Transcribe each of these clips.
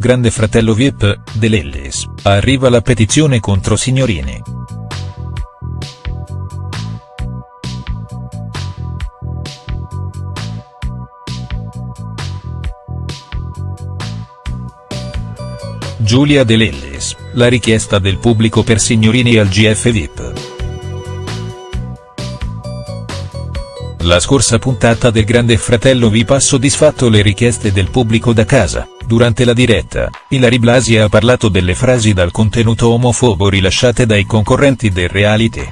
Grande fratello VIP, dell'Ellis, arriva la petizione contro Signorini. Giulia De Lellis, la richiesta del pubblico per Signorini al GF VIP. La scorsa puntata del Grande Fratello VIP ha soddisfatto le richieste del pubblico da casa, durante la diretta, Ilari Blasi ha parlato delle frasi dal contenuto omofobo rilasciate dai concorrenti del reality.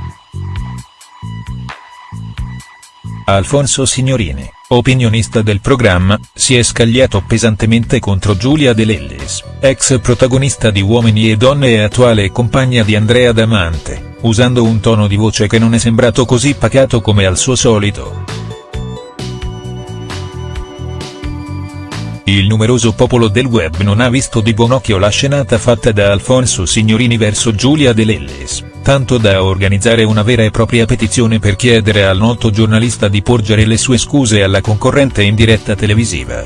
Alfonso Signorini, opinionista del programma, si è scagliato pesantemente contro Giulia De Lellis, ex protagonista di Uomini e Donne e attuale compagna di Andrea Damante, usando un tono di voce che non è sembrato così pacato come al suo solito. Il numeroso popolo del web non ha visto di buon occhio la scenata fatta da Alfonso Signorini verso Giulia De Lellis tanto da organizzare una vera e propria petizione per chiedere al noto giornalista di porgere le sue scuse alla concorrente in diretta televisiva.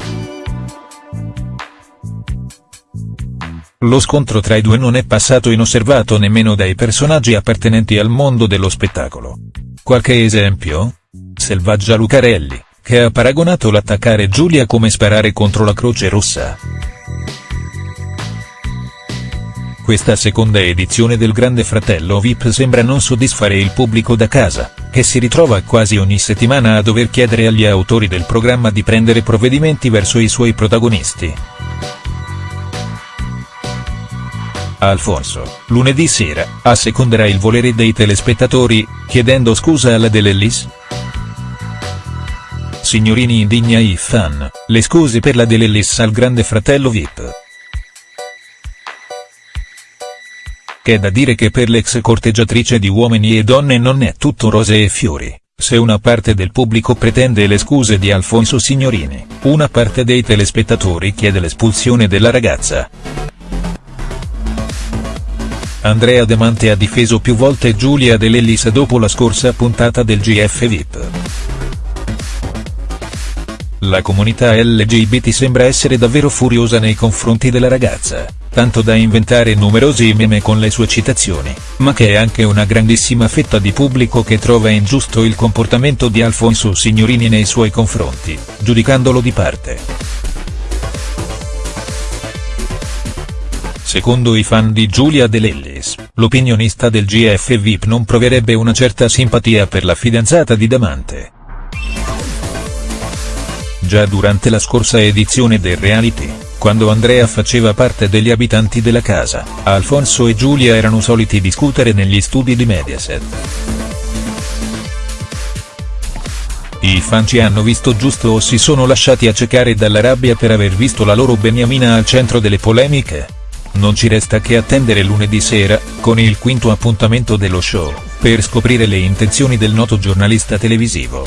Lo scontro tra i due non è passato inosservato nemmeno dai personaggi appartenenti al mondo dello spettacolo. Qualche esempio? Selvaggia Lucarelli, che ha paragonato l'attaccare Giulia come sparare contro la Croce Rossa. Questa seconda edizione del Grande Fratello VIP sembra non soddisfare il pubblico da casa, che si ritrova quasi ogni settimana a dover chiedere agli autori del programma di prendere provvedimenti verso i suoi protagonisti. Alfonso, lunedì sera, asseconderà il volere dei telespettatori, chiedendo scusa alla Delellis? Signorini indigna i fan, le scuse per la Delellis al Grande Fratello VIP. C'è da dire che per l'ex corteggiatrice di Uomini e Donne non è tutto rose e fiori, se una parte del pubblico pretende le scuse di Alfonso Signorini, una parte dei telespettatori chiede l'espulsione della ragazza. Andrea Demante ha difeso più volte Giulia De Lellis dopo la scorsa puntata del GF VIP. La comunità LGBT sembra essere davvero furiosa nei confronti della ragazza tanto da inventare numerosi meme con le sue citazioni, ma che è anche una grandissima fetta di pubblico che trova ingiusto il comportamento di Alfonso Signorini nei suoi confronti, giudicandolo di parte. Secondo i fan di Giulia De Lellis, l'opinionista del GF VIP non proverebbe una certa simpatia per la fidanzata di Damante. Già durante la scorsa edizione del reality, quando Andrea faceva parte degli abitanti della casa, Alfonso e Giulia erano soliti discutere negli studi di Mediaset. I fan ci hanno visto giusto o si sono lasciati accecare dalla rabbia per aver visto la loro beniamina al centro delle polemiche? Non ci resta che attendere lunedì sera, con il quinto appuntamento dello show, per scoprire le intenzioni del noto giornalista televisivo.